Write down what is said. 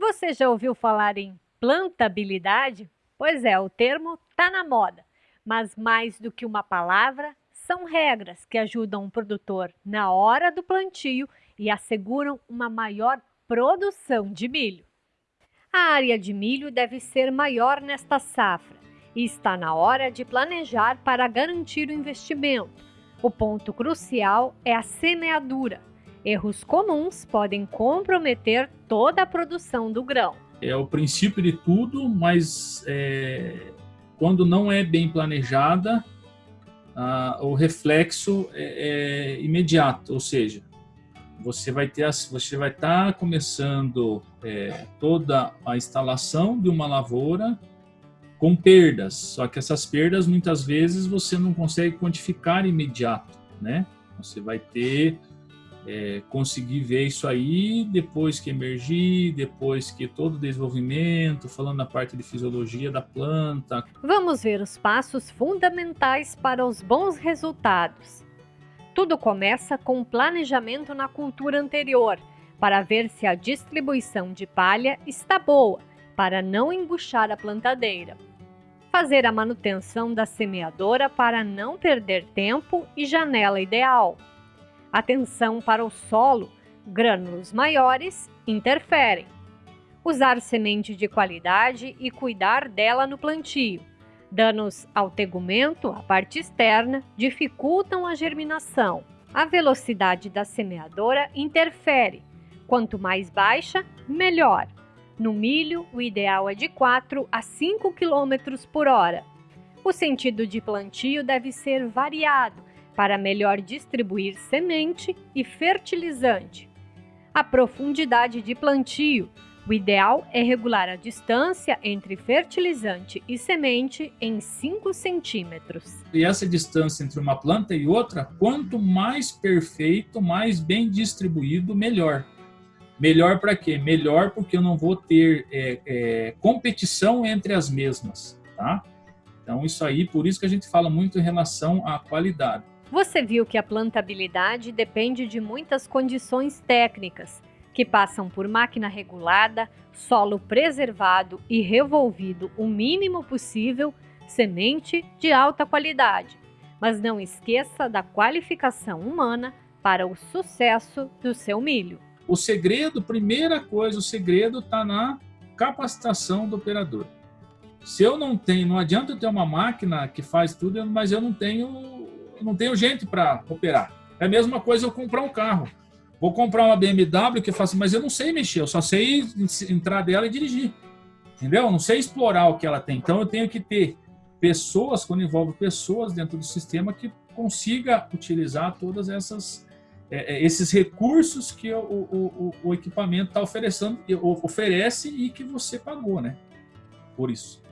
Você já ouviu falar em plantabilidade? Pois é, o termo está na moda, mas mais do que uma palavra, são regras que ajudam o produtor na hora do plantio e asseguram uma maior produção de milho. A área de milho deve ser maior nesta safra e está na hora de planejar para garantir o investimento. O ponto crucial é a semeadura. Erros comuns podem comprometer toda a produção do grão. É o princípio de tudo, mas é, quando não é bem planejada, ah, o reflexo é, é, imediato, ou seja, você vai ter, você vai estar tá começando é, toda a instalação de uma lavoura com perdas, só que essas perdas muitas vezes você não consegue quantificar imediato, né? Você vai ter é, conseguir ver isso aí depois que emergir, depois que todo o desenvolvimento, falando da parte de fisiologia da planta. Vamos ver os passos fundamentais para os bons resultados. Tudo começa com o planejamento na cultura anterior, para ver se a distribuição de palha está boa, para não embuchar a plantadeira. Fazer a manutenção da semeadora para não perder tempo e janela ideal. Atenção para o solo, grânulos maiores interferem. Usar semente de qualidade e cuidar dela no plantio. Danos ao tegumento, a parte externa, dificultam a germinação. A velocidade da semeadora interfere. Quanto mais baixa, melhor. No milho, o ideal é de 4 a 5 km por hora. O sentido de plantio deve ser variado para melhor distribuir semente e fertilizante. A profundidade de plantio o ideal é regular a distância entre fertilizante e semente em 5 centímetros. E essa distância entre uma planta e outra, quanto mais perfeito, mais bem distribuído, melhor. Melhor para quê? Melhor porque eu não vou ter é, é, competição entre as mesmas, tá? Então isso aí, por isso que a gente fala muito em relação à qualidade. Você viu que a plantabilidade depende de muitas condições técnicas, que passam por máquina regulada, solo preservado e revolvido o mínimo possível, semente de alta qualidade. Mas não esqueça da qualificação humana para o sucesso do seu milho. O segredo, primeira coisa, o segredo está na capacitação do operador. Se eu não tenho, não adianta eu ter uma máquina que faz tudo, mas eu não tenho, não tenho gente para operar. É a mesma coisa eu comprar um carro. Vou comprar uma BMW que faço, mas eu não sei mexer, eu só sei entrar dela e dirigir. Entendeu? Eu não sei explorar o que ela tem. Então eu tenho que ter pessoas, quando envolve pessoas dentro do sistema, que consiga utilizar todas essas é, é esses recursos que o, o, o, o equipamento está oferecendo, oferece e que você pagou, né? Por isso.